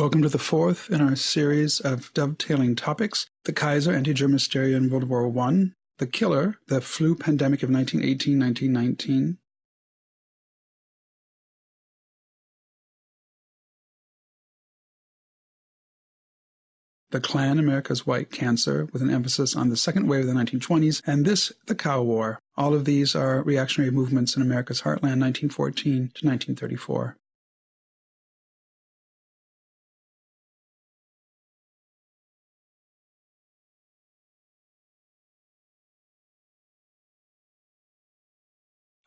Welcome to the fourth in our series of dovetailing topics the Kaiser anti German hysteria in World War I, the killer, the flu pandemic of 1918 1919, the Klan, America's White Cancer, with an emphasis on the second wave of the 1920s, and this, the Cow War. All of these are reactionary movements in America's heartland, 1914 to 1934.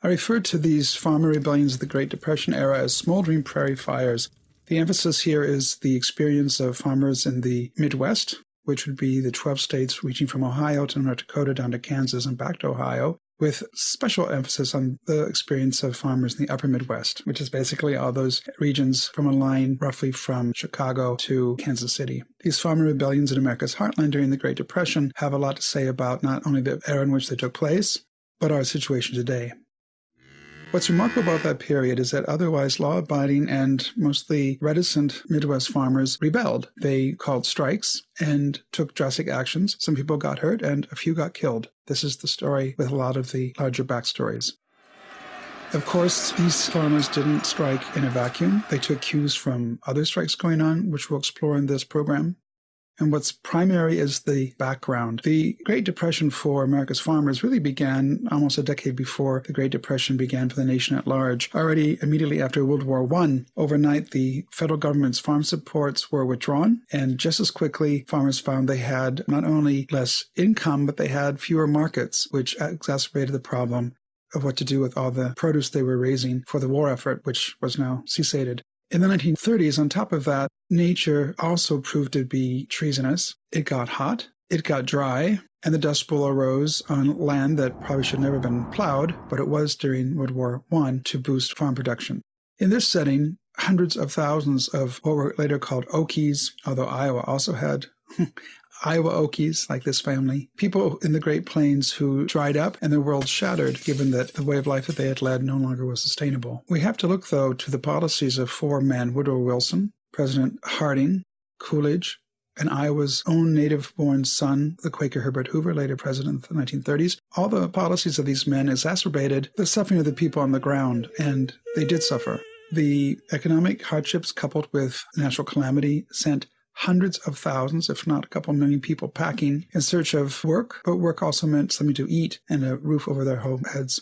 I refer to these farmer rebellions of the Great Depression era as smoldering prairie fires the emphasis here is the experience of farmers in the Midwest, which would be the 12 states reaching from Ohio to North Dakota down to Kansas and back to Ohio, with special emphasis on the experience of farmers in the upper Midwest, which is basically all those regions from a line roughly from Chicago to Kansas City. These farmer rebellions in America's heartland during the Great Depression have a lot to say about not only the era in which they took place, but our situation today. What's remarkable about that period is that otherwise law abiding and mostly reticent Midwest farmers rebelled. They called strikes and took drastic actions. Some people got hurt and a few got killed. This is the story with a lot of the larger backstories. Of course, these farmers didn't strike in a vacuum. They took cues from other strikes going on, which we'll explore in this program. And what's primary is the background. The Great Depression for America's farmers really began almost a decade before the Great Depression began for the nation at large. Already immediately after World War I, overnight the federal government's farm supports were withdrawn. And just as quickly, farmers found they had not only less income, but they had fewer markets, which exacerbated the problem of what to do with all the produce they were raising for the war effort, which was now ceasated. In the 1930s, on top of that, nature also proved to be treasonous. It got hot, it got dry, and the Dust Bowl arose on land that probably should never have been plowed, but it was during World War I to boost farm production. In this setting, hundreds of thousands of what were later called Okies, although Iowa also had Iowa Okies, like this family, people in the Great Plains who dried up and their world shattered, given that the way of life that they had led no longer was sustainable. We have to look, though, to the policies of four men Woodrow Wilson, President Harding, Coolidge, and Iowa's own native born son, the Quaker Herbert Hoover, later president of the 1930s. All the policies of these men exacerbated the suffering of the people on the ground, and they did suffer. The economic hardships coupled with natural calamity sent hundreds of thousands, if not a couple million people packing in search of work, but work also meant something to eat and a roof over their home heads.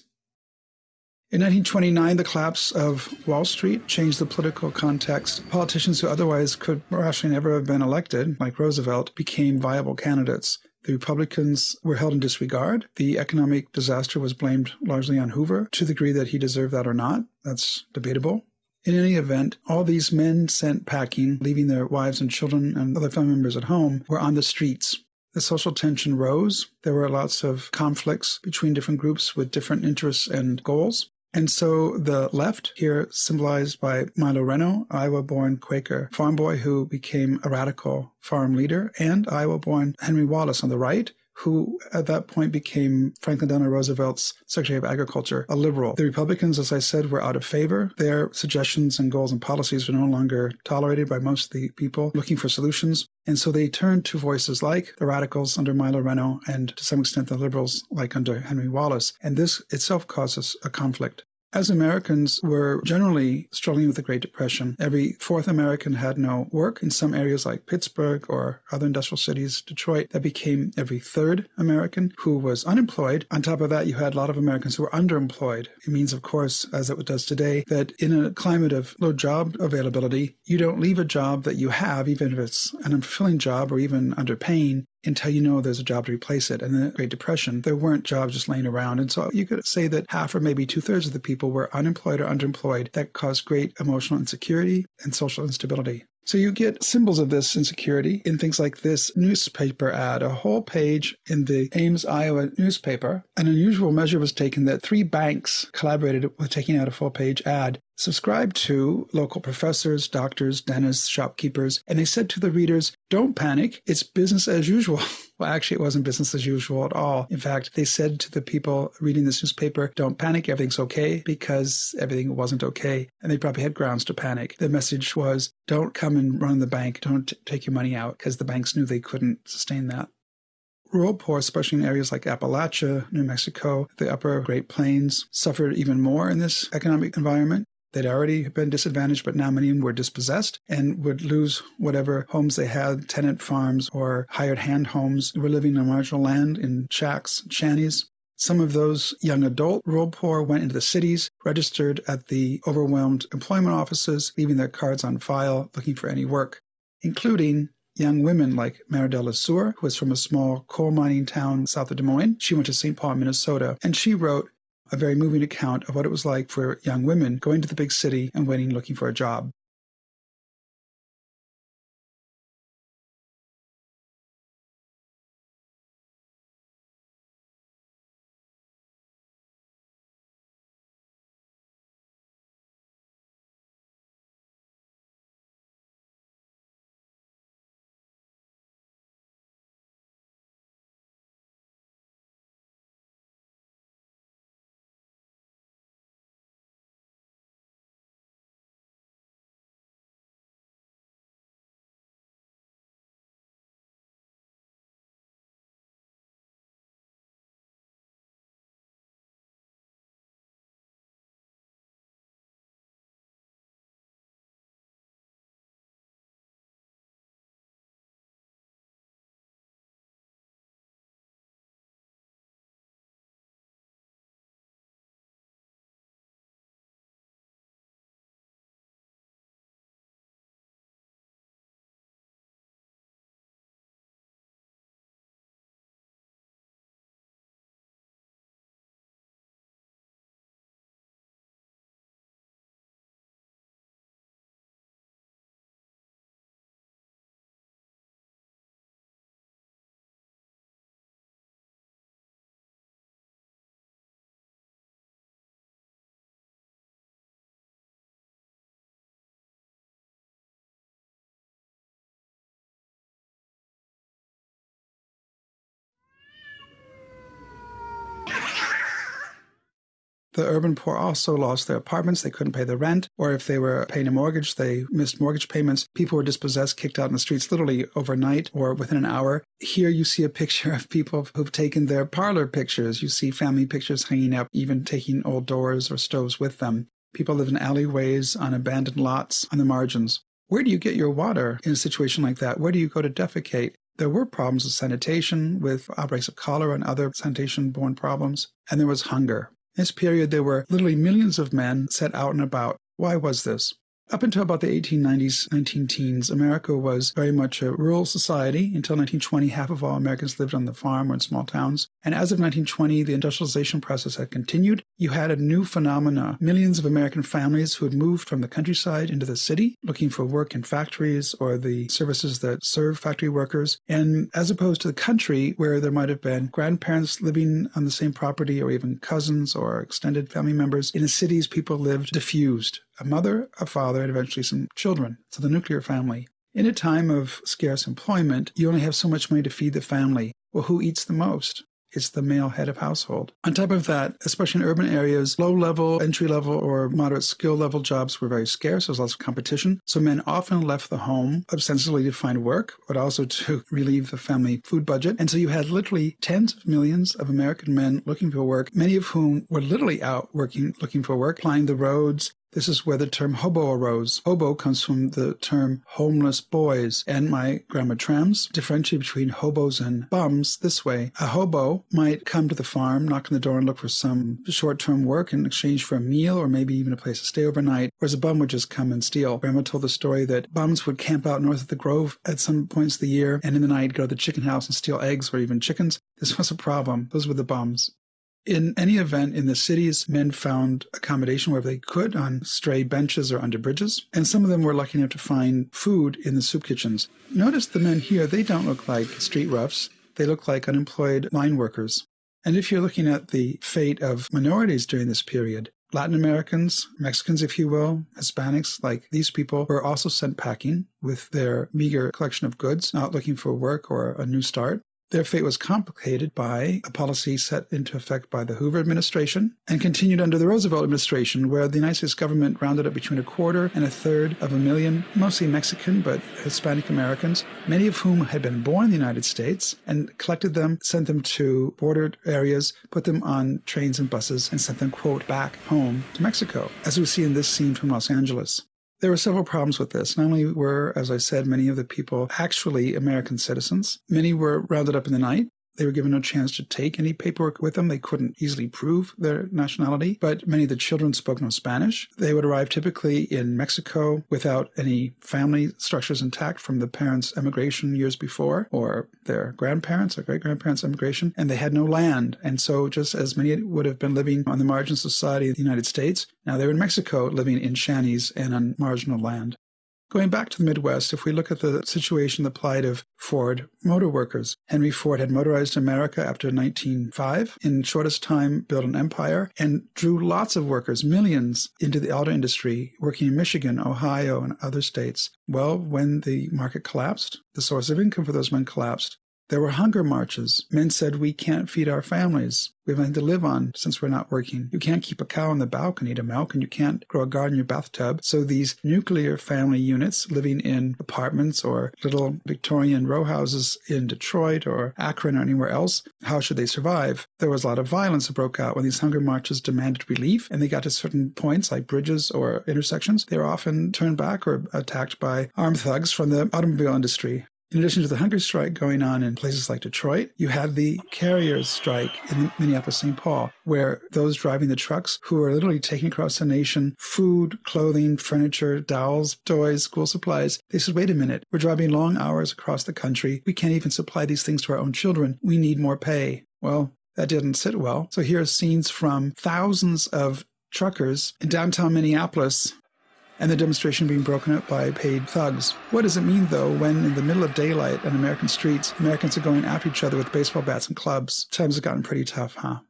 In 1929, the collapse of Wall Street changed the political context. Politicians who otherwise could rationally never have been elected, like Roosevelt, became viable candidates. The Republicans were held in disregard. The economic disaster was blamed largely on Hoover, to the degree that he deserved that or not. That's debatable. In any event, all these men sent packing, leaving their wives and children and other family members at home, were on the streets. The social tension rose. There were lots of conflicts between different groups with different interests and goals. And so the left, here symbolized by Milo Reno, Iowa born Quaker farm boy who became a radical farm leader, and Iowa born Henry Wallace on the right, who at that point became Franklin Delano Roosevelt's Secretary of Agriculture, a liberal. The Republicans, as I said, were out of favor. Their suggestions and goals and policies were no longer tolerated by most of the people looking for solutions. And so they turned to voices like the radicals under Milo Reno and to some extent the liberals like under Henry Wallace. And this itself causes a conflict. As Americans were generally struggling with the Great Depression, every fourth American had no work. In some areas like Pittsburgh or other industrial cities, Detroit, that became every third American who was unemployed. On top of that, you had a lot of Americans who were underemployed. It means, of course, as it does today, that in a climate of low job availability, you don't leave a job that you have, even if it's an unfulfilling job or even underpaying, until you know there's a job to replace it. And the Great Depression, there weren't jobs just laying around. And so you could say that half or maybe two thirds of the people were unemployed or underemployed. That caused great emotional insecurity and social instability. So you get symbols of this insecurity in things like this newspaper ad, a whole page in the Ames, Iowa newspaper. An unusual measure was taken that three banks collaborated with taking out a full page ad subscribed to local professors, doctors, dentists, shopkeepers, and they said to the readers, don't panic, it's business as usual. Well, actually, it wasn't business as usual at all. In fact, they said to the people reading this newspaper, don't panic, everything's okay, because everything wasn't okay. And they probably had grounds to panic. The message was, don't come and run the bank, don't take your money out, because the banks knew they couldn't sustain that. Rural poor, especially in areas like Appalachia, New Mexico, the upper Great Plains, suffered even more in this economic environment. They'd already been disadvantaged, but now many were dispossessed and would lose whatever homes they had, tenant farms or hired hand homes. Were living on marginal land in shacks, shanties. Some of those young adult rural poor went into the cities, registered at the overwhelmed employment offices, leaving their cards on file, looking for any work, including young women like Meridel Le Sueur, who was from a small coal mining town south of Des Moines. She went to St. Paul, Minnesota, and she wrote a very moving account of what it was like for young women going to the big city and waiting looking for a job. The urban poor also lost their apartments. They couldn't pay the rent, or if they were paying a mortgage, they missed mortgage payments. People were dispossessed, kicked out in the streets literally overnight or within an hour. Here you see a picture of people who've taken their parlor pictures. You see family pictures hanging up, even taking old doors or stoves with them. People live in alleyways, on abandoned lots, on the margins. Where do you get your water in a situation like that? Where do you go to defecate? There were problems with sanitation, with outbreaks of cholera and other sanitation borne problems, and there was hunger. In this period, there were literally millions of men set out and about. Why was this? Up until about the 1890s, 19 teens, America was very much a rural society. Until 1920, half of all Americans lived on the farm or in small towns. And as of 1920, the industrialization process had continued. You had a new phenomena. Millions of American families who had moved from the countryside into the city, looking for work in factories or the services that serve factory workers. And as opposed to the country, where there might have been grandparents living on the same property or even cousins or extended family members, in the cities, people lived diffused a mother, a father, and eventually some children. So the nuclear family. In a time of scarce employment, you only have so much money to feed the family. Well, who eats the most? It's the male head of household. On top of that, especially in urban areas, low level, entry level, or moderate skill level jobs were very scarce. There was lots of competition. So men often left the home ostensibly to find work, but also to relieve the family food budget. And so you had literally tens of millions of American men looking for work, many of whom were literally out working, looking for work, plying the roads, this is where the term hobo arose. Hobo comes from the term homeless boys, and my grandma Trams differentiated between hobos and bums this way. A hobo might come to the farm, knock on the door, and look for some short term work in exchange for a meal or maybe even a place to stay overnight, whereas a bum would just come and steal. Grandma told the story that bums would camp out north of the grove at some points of the year and in the night go to the chicken house and steal eggs or even chickens. This was a problem. Those were the bums. In any event, in the cities, men found accommodation wherever they could on stray benches or under bridges, and some of them were lucky enough to find food in the soup kitchens. Notice the men here, they don't look like street roughs, they look like unemployed line workers. And if you're looking at the fate of minorities during this period, Latin Americans, Mexicans, if you will, Hispanics, like these people, were also sent packing with their meager collection of goods, not looking for work or a new start. Their fate was complicated by a policy set into effect by the Hoover administration and continued under the Roosevelt administration, where the United States government rounded up between a quarter and a third of a million, mostly Mexican but Hispanic Americans, many of whom had been born in the United States, and collected them, sent them to border areas, put them on trains and buses, and sent them, quote, back home to Mexico, as we see in this scene from Los Angeles. There were several problems with this. Not only were, as I said, many of the people actually American citizens, many were rounded up in the night. They were given no chance to take any paperwork with them. They couldn't easily prove their nationality, but many of the children spoke no Spanish. They would arrive typically in Mexico without any family structures intact from the parents' emigration years before, or their grandparents or great grandparents' emigration, and they had no land. And so, just as many would have been living on the margins of society of the United States, now they were in Mexico living in shanties and on marginal land. Going back to the Midwest, if we look at the situation, the plight of Ford motor workers, Henry Ford had motorized America after 1905, in shortest time built an empire, and drew lots of workers, millions, into the auto industry, working in Michigan, Ohio, and other states. Well, when the market collapsed, the source of income for those men collapsed. There were hunger marches. Men said, We can't feed our families. We have nothing to live on since we're not working. You can't keep a cow in the balcony to milk, and you can't grow a garden in your bathtub. So these nuclear family units living in apartments or little Victorian row houses in Detroit or Akron or anywhere else, how should they survive? There was a lot of violence that broke out when these hunger marches demanded relief, and they got to certain points like bridges or intersections. They were often turned back or attacked by armed thugs from the automobile industry. In addition to the hunger strike going on in places like Detroit, you had the carriers strike in Minneapolis, St. Paul, where those driving the trucks who are literally taking across the nation food, clothing, furniture, dolls, toys, school supplies, they said, wait a minute, we're driving long hours across the country. We can't even supply these things to our own children. We need more pay. Well, that didn't sit well. So here are scenes from thousands of truckers in downtown Minneapolis and the demonstration being broken up by paid thugs. What does it mean, though, when in the middle of daylight on American streets, Americans are going after each other with baseball bats and clubs? Times have gotten pretty tough, huh?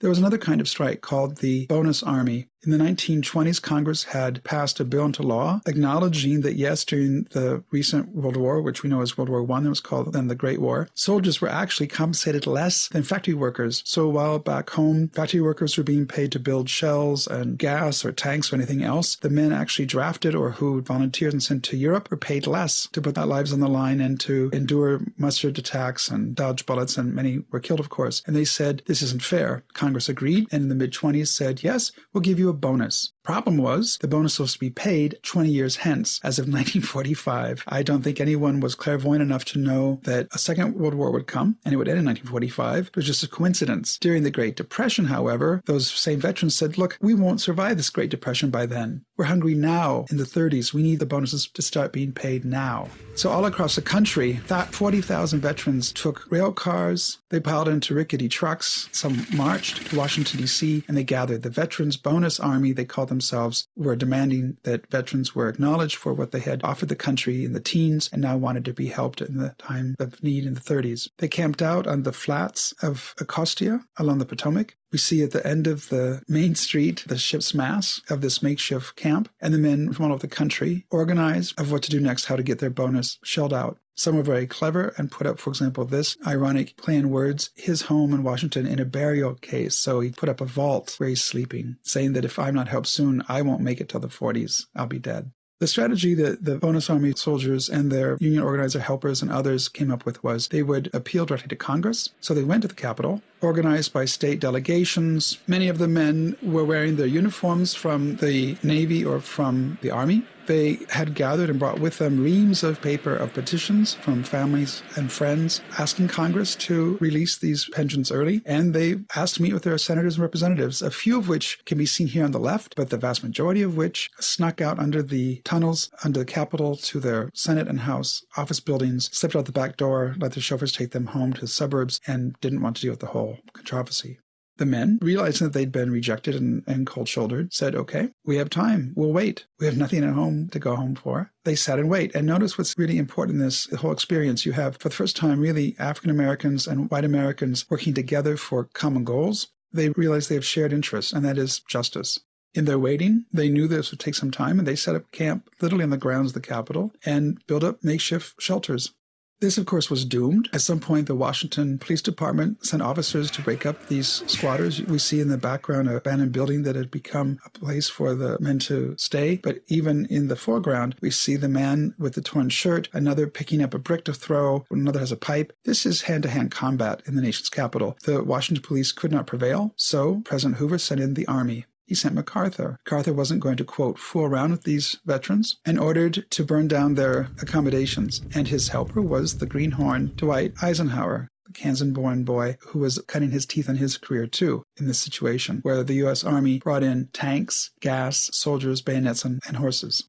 There was another kind of strike called the bonus army. In the 1920s, Congress had passed a bill into law acknowledging that, yes, during the recent World War, which we know as World War I, it was called then the Great War, soldiers were actually compensated less than factory workers. So while back home, factory workers were being paid to build shells and gas or tanks or anything else, the men actually drafted or who volunteered and sent to Europe were paid less to put their lives on the line and to endure mustard attacks and dodge bullets, and many were killed, of course. And they said, this isn't fair. Congress agreed, and in the mid 20s said, yes, we'll give you a bonus. Problem was, the bonus was to be paid 20 years hence, as of 1945. I don't think anyone was clairvoyant enough to know that a Second World War would come and it would end in 1945. It was just a coincidence. During the Great Depression, however, those same veterans said, look, we won't survive this Great Depression by then. We're hungry now in the 30s. We need the bonuses to start being paid now. So all across the country, that 40,000 veterans took rail cars, they piled into rickety trucks, some marched to Washington, D.C., and they gathered the Veterans Bonus Army, they called themselves, were demanding that veterans were acknowledged for what they had offered the country in the teens and now wanted to be helped in the time of need in the 30s. They camped out on the flats of Anacostia along the Potomac. We see at the end of the main street the ship's mass of this makeshift camp, and the men from all over the country organized of what to do next, how to get their bonus shelled out. Some were very clever and put up, for example, this ironic play in words, his home in Washington in a burial case. So he put up a vault where he's sleeping, saying that if I'm not helped soon, I won't make it till the 40s. I'll be dead. The strategy that the bonus army soldiers and their union organizer helpers and others came up with was they would appeal directly to Congress. So they went to the Capitol, organized by state delegations. Many of the men were wearing their uniforms from the Navy or from the Army. They had gathered and brought with them reams of paper of petitions from families and friends asking Congress to release these pensions early. And they asked to meet with their senators and representatives, a few of which can be seen here on the left, but the vast majority of which snuck out under the tunnels under the Capitol to their Senate and House office buildings, slipped out the back door, let their chauffeurs take them home to the suburbs, and didn't want to deal with the whole controversy. The men, realizing that they'd been rejected and, and cold shouldered, said, Okay, we have time. We'll wait. We have nothing at home to go home for. They sat and wait. And notice what's really important in this whole experience. You have, for the first time, really African Americans and white Americans working together for common goals. They realize they have shared interests, and that is justice. In their waiting, they knew this would take some time, and they set up camp literally on the grounds of the Capitol and built up makeshift shelters This, of course, was doomed. At some point, the Washington Police Department sent officers to break up these squatters. We see in the background an abandoned building that had become a place for the men to stay. But even in the foreground, we see the man with the torn shirt, another picking up a brick to throw, another has a pipe. This is hand to hand combat in the nation's capital. The Washington police could not prevail, so President Hoover sent in the army he sent MacArthur. MacArthur wasn't going to, quote, fool around with these veterans and ordered to burn down their accommodations. And his helper was the greenhorn Dwight Eisenhower, the Kansan born boy who was cutting his teeth on his career too in this situation, where the U.S. Army brought in tanks, gas, soldiers, bayonets, and, and horses.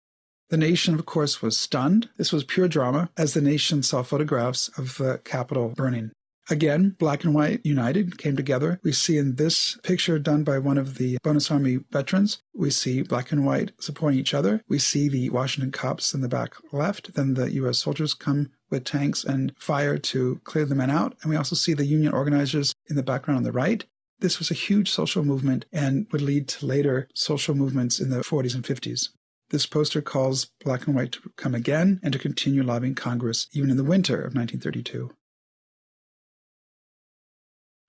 The nation, of course, was stunned. This was pure drama as the nation saw photographs of the Capitol burning. Again, black and white united came together. We see in this picture done by one of the Bonus Army veterans, we see black and white supporting each other. We see the Washington cops in the back left. Then the U.S. soldiers come with tanks and fire to clear the men out. And we also see the Union organizers in the background on the right. This was a huge social movement and would lead to later social movements in the 40s and 50s. This poster calls black and white to come again and to continue lobbying Congress even in the winter of 1932.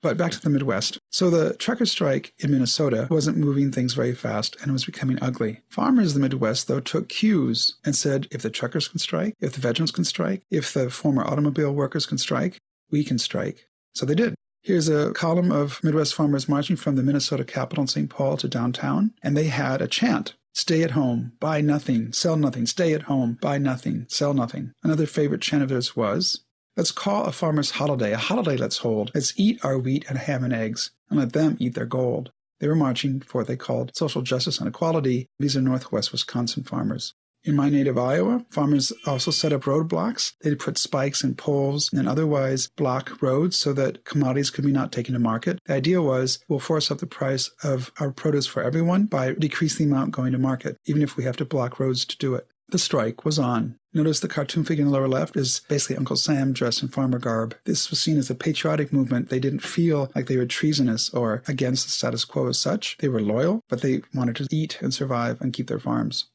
But back to the Midwest. So the trucker strike in Minnesota wasn't moving things very fast and was becoming ugly. Farmers in the Midwest, though, took cues and said, if the truckers can strike, if the veterans can strike, if the former automobile workers can strike, we can strike. So they did. Here's a column of Midwest farmers marching from the Minnesota capital in St. Paul to downtown, and they had a chant. Stay at home, buy nothing, sell nothing, stay at home, buy nothing, sell nothing. Another favorite chant of theirs was, Let's call a farmer's holiday, a holiday let's hold. Let's eat our wheat and ham and eggs, and let them eat their gold. They were marching for what they called social justice and equality. These are Northwest Wisconsin farmers. In my native Iowa, farmers also set up roadblocks. They'd put spikes and poles and otherwise block roads so that commodities could be not taken to market. The idea was we'll force up the price of our produce for everyone by decreasing the amount going to market, even if we have to block roads to do it. The strike was on. Notice the cartoon figure in the lower left is basically Uncle Sam dressed in farmer garb. This was seen as a patriotic movement. They didn't feel like they were treasonous or against the status quo as such. They were loyal, but they wanted to eat and survive and keep their farms.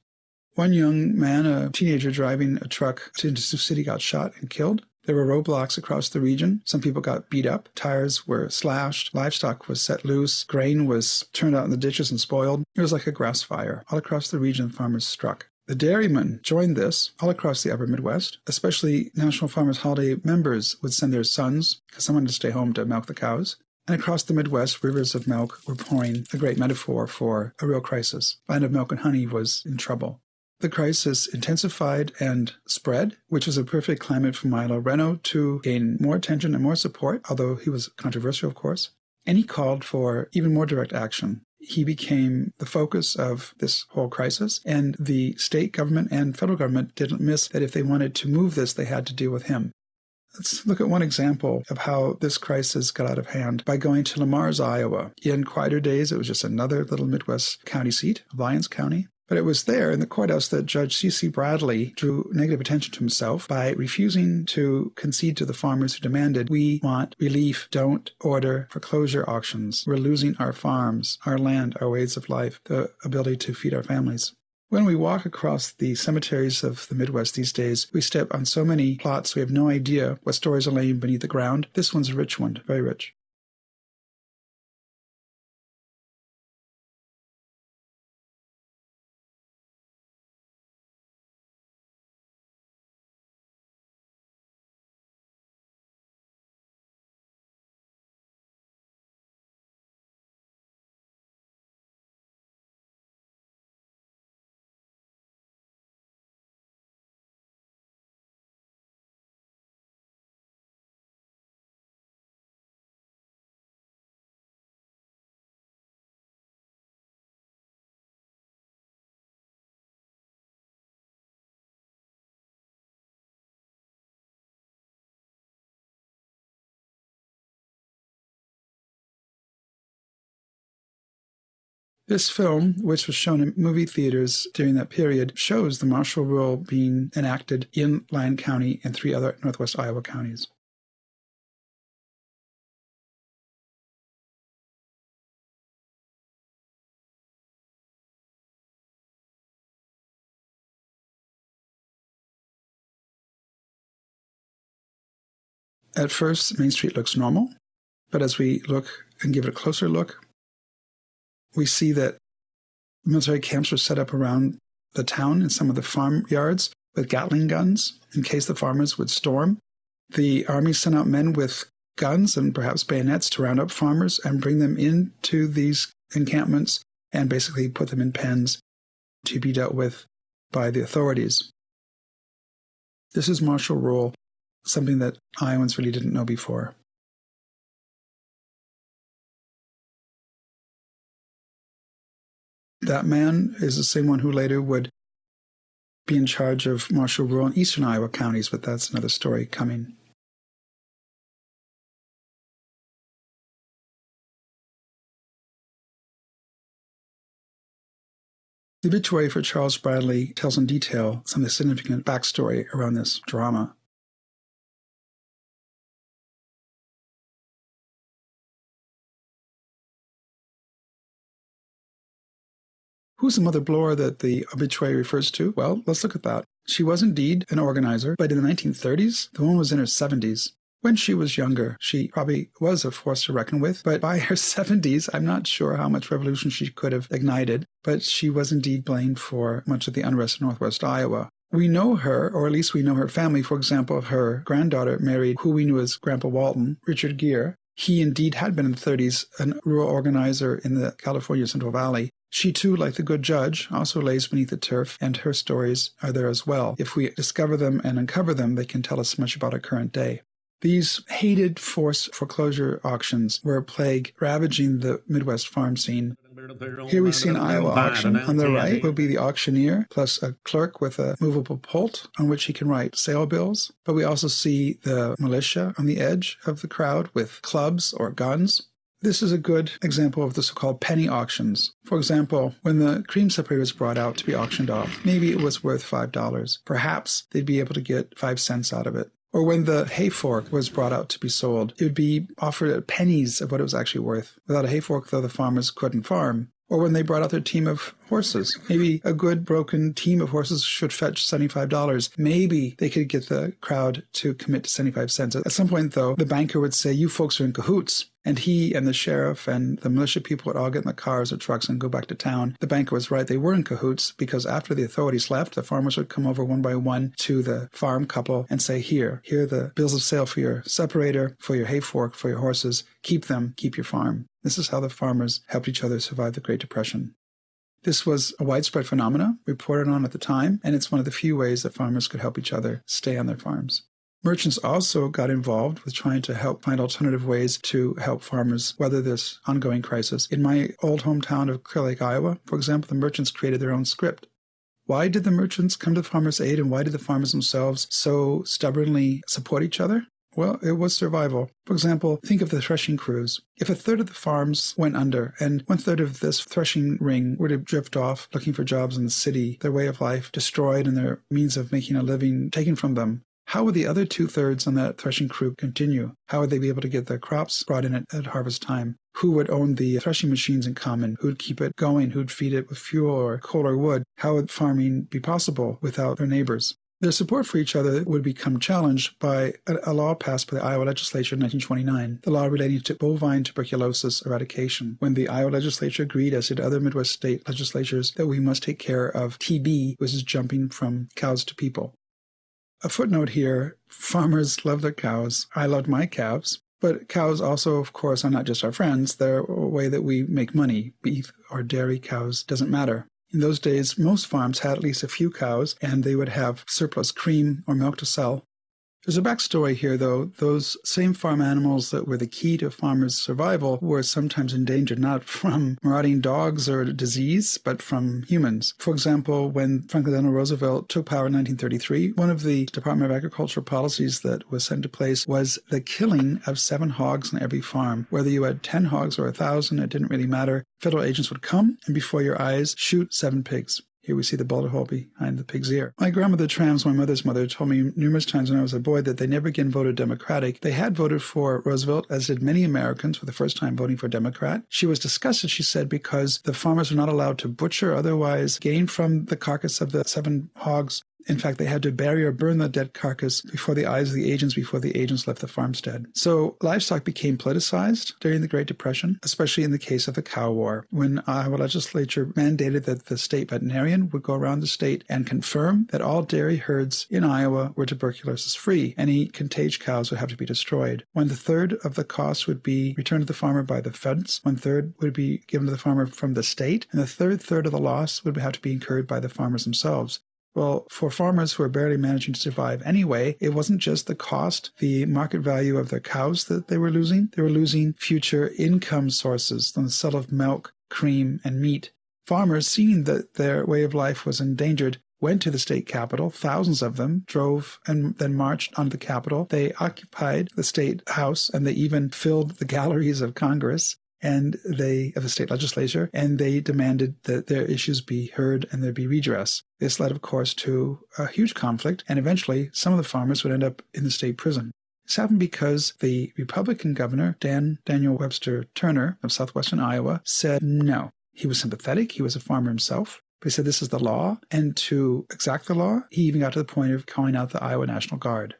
One young man, a teenager driving a truck into Sioux City, got shot and killed. There were roadblocks across the region. Some people got beat up. Tires were slashed. Livestock was set loose. Grain was turned out in the ditches and spoiled. It was like a grass fire. All across the region, farmers struck. The dairymen joined this all across the upper Midwest, especially National Farmers Holiday members would send their sons because someone had to stay home to milk the cows. And across the Midwest, rivers of milk were pouring, a great metaphor for a real crisis. Land of milk and honey was in trouble. The crisis intensified and spread, which was a perfect climate for Milo Reno to gain more attention and more support, although he was controversial, of course. And he called for even more direct action he became the focus of this whole crisis. And the state government and federal government didn't miss that if they wanted to move this, they had to deal with him. Let's look at one example of how this crisis got out of hand by going to Le Mars, Iowa. In quieter days, it was just another little Midwest county seat, Lyons County. But it was there in the courthouse that Judge C.C. Bradley drew negative attention to himself by refusing to concede to the farmers who demanded, We want relief, don't order foreclosure auctions. We're losing our farms, our land, our ways of life, the ability to feed our families. When we walk across the cemeteries of the Midwest these days, we step on so many plots we have no idea what stories are laying beneath the ground. This one's a rich one, very rich. This film, which was shown in movie theaters during that period, shows the martial rule being enacted in Lyon County and three other Northwest Iowa counties. At first, Main Street looks normal, but as we look and give it a closer look, we see that military camps were set up around the town in some of the farm yards with Gatling guns in case the farmers would storm. The army sent out men with guns and perhaps bayonets to round up farmers and bring them into these encampments and basically put them in pens to be dealt with by the authorities. This is martial rule, something that Iowans really didn't know before. That man is the same one who later would be in charge of martial rule in eastern Iowa counties, but that's another story coming. The obituary for Charles Bradley tells in detail some of the significant backstory around this drama. Who's the Mother Bloor that the obituary refers to? Well, let's look at that. She was indeed an organizer, but in the 1930s, the woman was in her 70s. When she was younger, she probably was a force to reckon with, but by her 70s, I'm not sure how much revolution she could have ignited, but she was indeed blamed for much of the unrest in northwest Iowa. We know her, or at least we know her family. For example, her granddaughter married who we knew as Grandpa Walton, Richard Gear. He indeed had been in the 30s a rural organizer in the California Central Valley. She too, like the good judge, also lays beneath the turf, and her stories are there as well. If we discover them and uncover them, they can tell us much about our current day. These hated forced foreclosure auctions were a plague ravaging the Midwest farm scene. Here we see an Iowa auction. On the right will be the auctioneer, plus a clerk with a movable pult on which he can write sale bills. But we also see the militia on the edge of the crowd with clubs or guns. This is a good example of the so called penny auctions. For example, when the cream separator was brought out to be auctioned off, maybe it was worth $5. Perhaps they'd be able to get 5 cents out of it. Or when the hay fork was brought out to be sold, it would be offered at pennies of what it was actually worth. Without a hay fork, though, the farmers couldn't farm. Or when they brought out their team of horses. Maybe a good broken team of horses should fetch $75. Maybe they could get the crowd to commit to 75 cents. At some point, though, the banker would say, You folks are in cahoots. And he and the sheriff and the militia people would all get in the cars or trucks and go back to town. The banker was right. They were in cahoots because after the authorities left, the farmers would come over one by one to the farm couple and say, Here, here are the bills of sale for your separator, for your hay fork, for your horses. Keep them, keep your farm. This is how the farmers helped each other survive the Great Depression. This was a widespread phenomenon reported on at the time, and it's one of the few ways that farmers could help each other stay on their farms. Merchants also got involved with trying to help find alternative ways to help farmers weather this ongoing crisis. In my old hometown of Clear Lake, Iowa, for example, the merchants created their own scrip. Why did the merchants come to the farmers' aid and why did the farmers themselves so stubbornly support each other? Well, it was survival. For example, think of the threshing crews. If a third of the farms went under and one third of this threshing ring were to drift off looking for jobs in the city, their way of life destroyed and their means of making a living taken from them, how would the other two thirds on that threshing crew continue? How would they be able to get their crops brought in at, at, harvest time? Who would own the threshing machines in common? Who'd keep it going? Who'd feed it with fuel or coal or wood? How would farming be possible without their neighbors? Their support for each other would become challenged by a, law passed by the Iowa legislature in 1929, the law relating to bovine tuberculosis eradication, when the Iowa legislature agreed, as did other Midwest state legislatures, that we must take care of TB, which is jumping from cows to people. A footnote here farmers love their cows. I loved my calves. But cows also, of course, are not just our friends. They're a way that we make money. Beef or dairy cows doesn't matter. In those days, most farms had at least a few cows, and they would have surplus cream or milk to sell. There's a backstory here, though. Those same farm animals that were the key to farmers' survival were sometimes endangered not from marauding dogs or disease, but from humans. For example, when Franklin Delano Roosevelt took power in 1933, one of the Department of Agriculture policies that was set into place was the killing of seven hogs on every farm. Whether you had 10 hogs or a thousand, it didn't really matter. Federal agents would come and before your eyes shoot seven pigs. Here we see the bullet hole behind the pig's ear. My grandmother Trams, my mother's mother, told me numerous times when I was a boy that they never again voted Democratic. They had voted for Roosevelt, as did many Americans for the first time voting for Democrat. She was disgusted, she said, because the farmers were not allowed to butcher, otherwise gain from the carcass of the seven hogs In fact, they had to bury or burn the dead carcass before the eyes of the agents before the agents left the farmstead. So livestock became politicized during the Great Depression, especially in the case of the cow war, when Iowa legislature mandated that the state veterinarian would go around the state and confirm that all dairy herds in Iowa were tuberculosis free. Any contagious cows would have to be destroyed. One third of the cost would be returned to the farmer by the feds, one third would be given to the farmer from the state, and the third third of the loss would have to be incurred by the farmers themselves. Well, for farmers who are barely managing to survive anyway, it wasn't just the cost, the market value of their cows that they were losing. They were losing future income sources from the sale of milk, cream, and meat. Farmers, seeing that their way of life was endangered, went to the state capitol. Thousands of them drove and then marched onto the capitol. They occupied the state house and they even filled the galleries of Congress and they of the state legislature, and they demanded that their issues be heard and there be redress. This led, of course, to a huge conflict, and eventually some of the farmers would end up in the state prison. This happened because the Republican governor, Dan Daniel Webster Turner of southwestern Iowa, said no. He was sympathetic, he was a farmer himself, but he said this is the law, and to exact the law, he even got to the point of calling out the Iowa National Guard.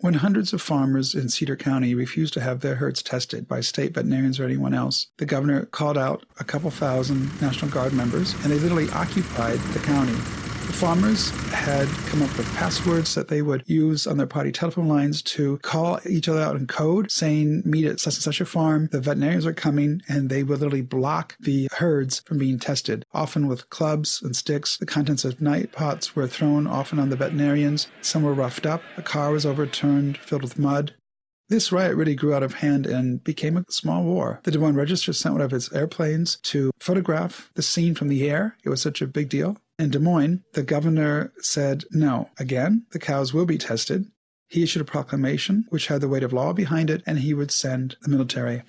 When hundreds of farmers in Cedar County refused to have their herds tested by state veterinarians or anyone else, the governor called out a couple thousand National Guard members and they literally occupied the county. The farmers had come up with passwords that they would use on their party telephone lines to call each other out in code, saying, Meet at such and such a farm, the veterinarians are coming, and they would literally block the herds from being tested, often with clubs and sticks. The contents of night pots were thrown often on the veterinarians. Some were roughed up. A car was overturned, filled with mud. This riot really grew out of hand and became a small war. The Des Moines Register sent one of its airplanes to photograph the scene from the air. It was such a big deal. In Des Moines, the governor said, no, again, the cows will be tested. He issued a proclamation which had the weight of law behind it, and he would send the military.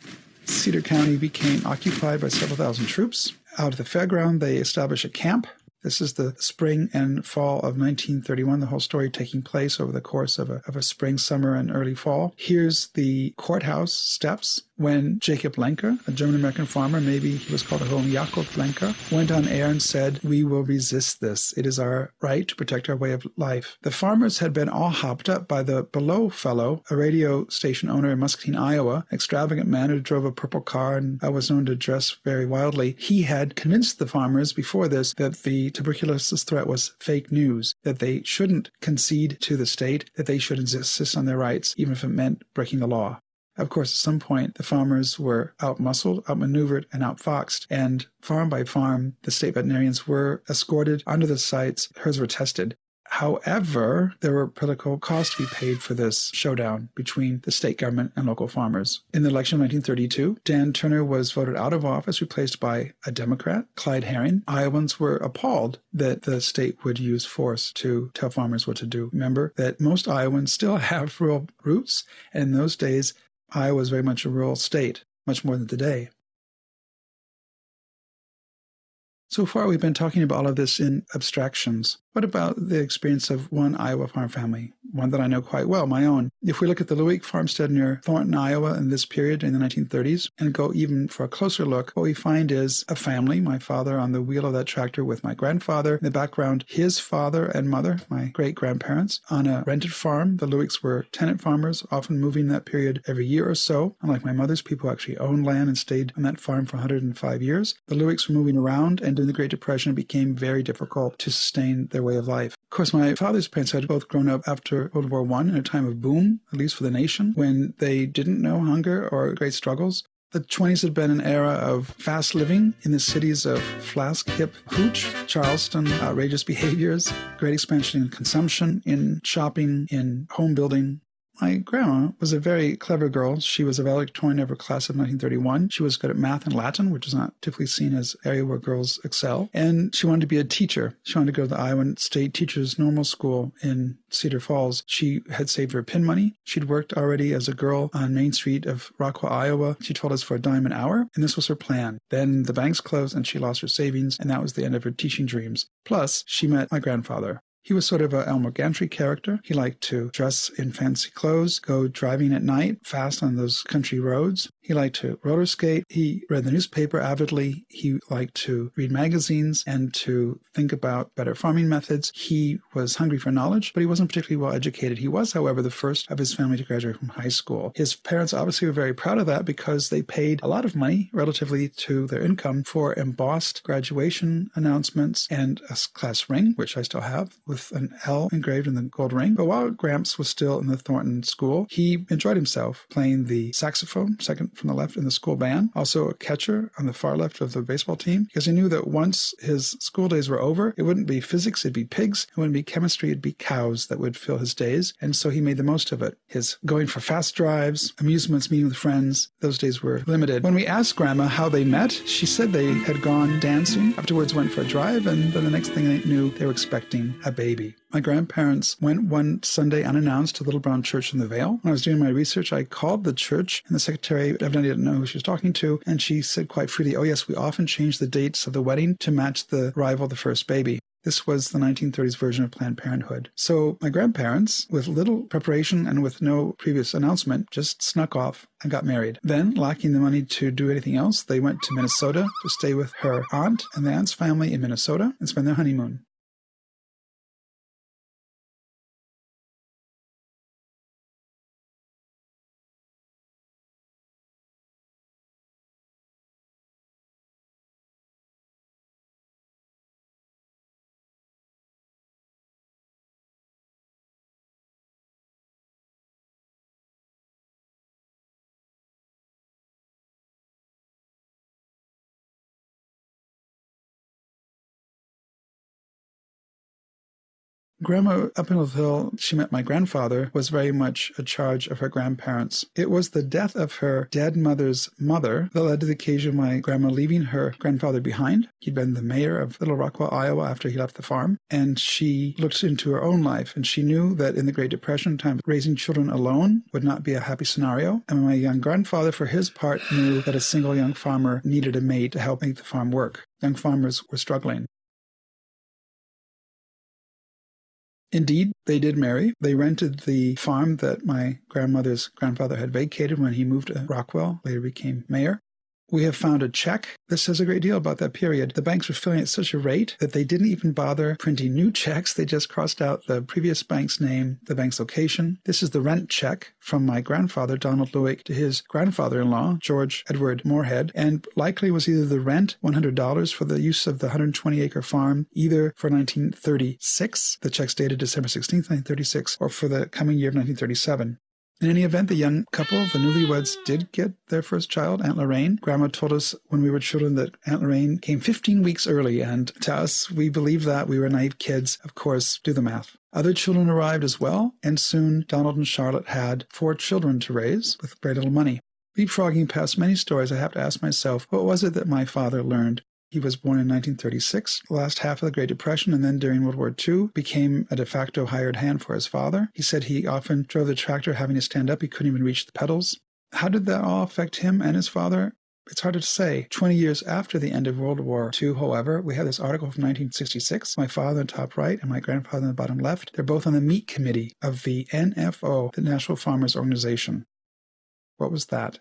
Cedar County became occupied by several thousand troops. Out of the fairground, they established a camp this is the spring and fall of 1931, the whole story taking place over the course of a, of a spring, summer, and early fall. Here's the courthouse steps when Jacob Lenker, a German American farmer, maybe he was called at home Jakob Lenker, went on air and said, We will resist this. It is our right to protect our way of life. The farmers had been all hopped up by the Below fellow, a radio station owner in Muscatine, Iowa, extravagant man who drove a purple car and was known to dress very wildly. He had convinced the farmers before this that the tuberculosis threat was fake news, that they shouldn't concede to the state, that they should insist on their rights, even if it meant breaking the law. Of course, at some point, the farmers were outmuscled, outmaneuvered, and outfoxed, and farm by farm, the state veterinarians were escorted onto the sites, herds were tested. However, there were political costs to be paid for this showdown between the state government and local farmers. In the election of 1932, Dan Turner was voted out of office, replaced by a Democrat, Clyde Herring. Iowans were appalled that the state would use force to tell farmers what to do. Remember that most Iowans still have rural roots, and in those days, Iowa was very much a rural state, much more than today. So far, we've been talking about all of this in abstractions. What about the experience of one Iowa farm family? One that I know quite well, my own. If we look at the Lewick farmstead near Thornton, Iowa in this period in the 1930s and go even for a closer look, what we find is a family, my father on the wheel of that tractor with my grandfather. In the background, his father and mother, my great grandparents, on a rented farm. The Lewicks were tenant farmers, often moving that period every year or so. Unlike my mother's, people actually owned land and stayed on that farm for 105 years. The Lewicks were moving around, and during the Great Depression, it became very difficult to sustain their way of life. Of course, my father's parents had both grown up after World War I in a time of boom, at least for the nation, when they didn't know hunger or great struggles. The 20s had been an era of fast living in the cities of Flask, Hip, Hooch, Charleston, outrageous behaviors, great expansion in consumption, in shopping, in home building, my grandma was a very clever girl. She was a valedictorian of her class of 1931. She was good at math and Latin, which is not typically seen as area where girls excel. And she wanted to be a teacher. She wanted to go to the Iowa State Teachers Normal School in Cedar Falls. She had saved her pin money. She'd worked already as a girl on Main Street of Rockwell, Iowa. She told us for a dime an hour, and this was her plan. Then the banks closed and she lost her savings, and that was the end of her teaching dreams. Plus, she met my grandfather. He was sort of a Elmer Gantry character. He liked to dress in fancy clothes, go driving at night fast on those country roads. He liked to roller skate. He read the newspaper avidly. He liked to read magazines and to think about better farming methods. He was hungry for knowledge, but he wasn't particularly well educated. He was, however, the first of his family to graduate from high school. His parents obviously were very proud of that because they paid a lot of money relatively to their income for embossed graduation announcements and a class ring, which I still have, with an L engraved in the gold ring. But while Gramps was still in the Thornton school, he enjoyed himself playing the saxophone, second from the left in the school band, also a catcher on the far left of the baseball team, because he knew that once his school days were over, it wouldn't be physics, it'd be pigs. It wouldn't be chemistry, it'd be cows that would fill his days. And so he made the most of it. His going for fast drives, amusements, meeting with friends, those days were limited. When we asked Grandma how they met, she said they had gone dancing, afterwards went for a drive, and then the next thing they knew, they were expecting a baby. My grandparents went one Sunday unannounced to Little Brown Church in the Vale. When I was doing my research, I called the church, and the secretary evidently didn't know who she was talking to, and she said quite freely, Oh, yes, we often change the dates of the wedding to match the arrival of the first baby. This was the 1930s version of Planned Parenthood. So my grandparents, with little preparation and with no previous announcement, just snuck off and got married. Then, lacking the money to do anything else, they went to Minnesota to stay with her aunt and the aunt's family in Minnesota and spend their honeymoon. Grandma up in Hill, she met my grandfather, was very much a charge of her grandparents. It was the death of her dead mother's mother that led to the occasion of my grandma leaving her grandfather behind. He'd been the mayor of Little Rockwell, Iowa after he left the farm, and she looked into her own life and she knew that in the Great Depression time, raising children alone would not be a happy scenario. And my young grandfather, for his part, knew that a single young farmer needed a maid to help make the farm work. Young farmers were struggling. Indeed, they did marry. They rented the farm that my grandmother's grandfather had vacated when he moved to Rockwell, later became mayor. We have found a check. This says a great deal about that period. The banks were filling at such a rate that they didn't even bother printing new checks. They just crossed out the previous bank's name, the bank's location. This is the rent check from my grandfather, Donald Lewig, to his grandfather in law, George Edward Moorhead, and likely was either the rent, $100 for the use of the 120 acre farm, either for 1936, the check's dated December 16, 1936, or for the coming year of 1937. In any event, the young couple, the newlyweds, did get their first child, Aunt Lorraine. Grandma told us when we were children that Aunt Lorraine came 15 weeks early, and to us, we believed that. We were naive kids. Of course, do the math. Other children arrived as well, and soon Donald and Charlotte had four children to raise with very little money. Leapfrogging past many stories, I have to ask myself, what was it that my father learned he was born in 1936, the last half of the Great Depression, and then during World War II became a de facto hired hand for his father. He said he often drove the tractor having to stand up. He couldn't even reach the pedals. How did that all affect him and his father? It's hard to say. 20 years after the end of World War II, however, we have this article from 1966. My father in the top right and my grandfather in the bottom left. They're both on the meat committee of the NFO, the National Farmers Organization. What was that?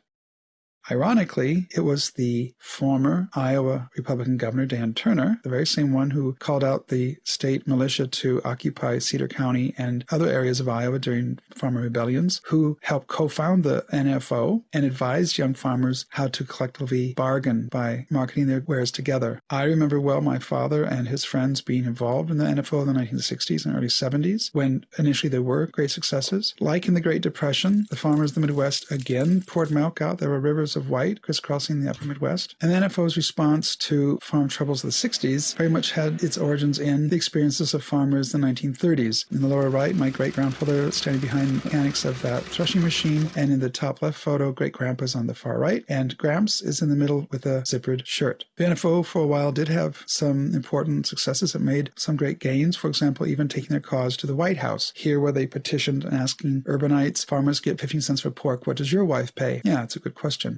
Ironically, it was the former Iowa Republican Governor Dan Turner, the very same one who called out the state militia to occupy Cedar County and other areas of Iowa during farmer rebellions, who helped co found the NFO and advised young farmers how to collectively bargain by marketing their wares together. I remember well my father and his friends being involved in the NFO in the 1960s and early 70s when initially there were great successes. Like in the Great Depression, the farmers of the Midwest again poured milk out. There were rivers of white crisscrossing the upper Midwest. And the NFO's response to farm troubles of the 60s very much had its origins in the experiences of farmers in the 1930s. In the lower right, my great grandfather standing behind the mechanics of that threshing machine, and in the top left photo, great grandpa's on the far right, and Gramps is in the middle with a zippered shirt. The NFO for a while did have some important successes. It made some great gains, for example, even taking their cause to the White House, here where they petitioned and asking urbanites, farmers get 15 cents for pork, what does your wife pay? Yeah, it's a good question.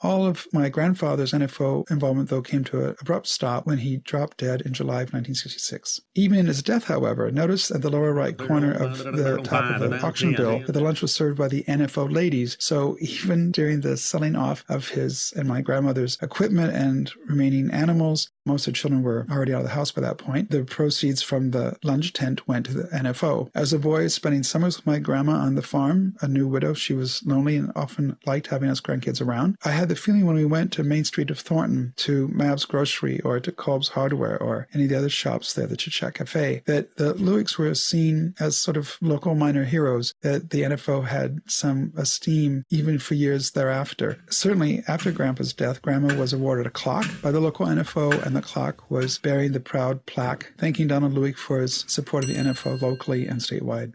All of my grandfather's NFO involvement, though, came to an abrupt stop when he dropped dead in July of 1966. Even in his death, however, notice at the lower right corner of the top of the auction bill that the lunch was served by the NFO ladies. So even during the selling off of his and my grandmother's equipment and remaining animals, most of the children were already out of the house by that point. The proceeds from the lunch tent went to the NFO. As a boy, spending summers with my grandma on the farm, a new widow, she was lonely and often liked having us grandkids around. I had the feeling when we went to Main Street of Thornton, to Mab's Grocery, or to Kolb's Hardware, or any of the other shops there, the Chit Chat Cafe, that the Lewigs were seen as sort of local minor heroes, that the NFO had some esteem even for years thereafter. Certainly, after Grandpa's death, Grandma was awarded a clock by the local NFO, and the clock was bearing the proud plaque thanking Donald Lewig for his support of the NFO locally and statewide.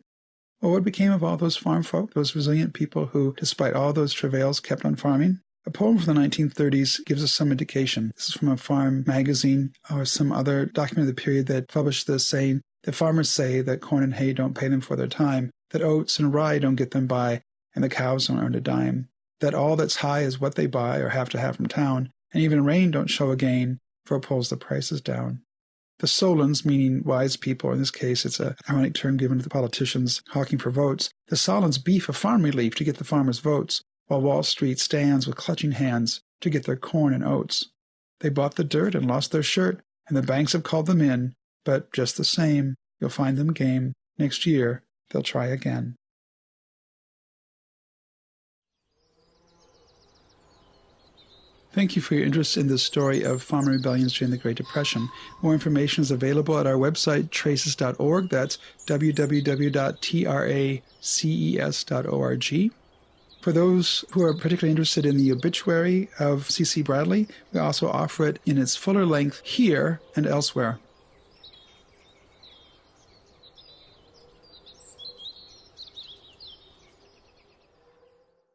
Well, what became of all those farm folk, those resilient people who, despite all those travails, kept on farming? A poem from the 1930s gives us some indication. This is from a farm magazine or some other document of the period that published this saying that farmers say that corn and hay don't pay them for their time, that oats and rye don't get them by, and the cows don't earn a dime, that all that's high is what they buy or have to have from town, and even rain don't show a gain, for it pulls the prices down. The Solons, meaning wise people, in this case it's a ironic term given to the politicians hawking for votes, the Solons beef a farm relief to get the farmers' votes, while Wall Street stands with clutching hands to get their corn and oats. They bought the dirt and lost their shirt, and the banks have called them in, but just the same, you'll find them game. Next year, they'll try again. Thank you for your interest in the story of farmer rebellions during the Great Depression. More information is available at our website, traces.org. That's www.traces.org. For those who are particularly interested in the obituary of C.C. Bradley, we also offer it in its fuller length here and elsewhere.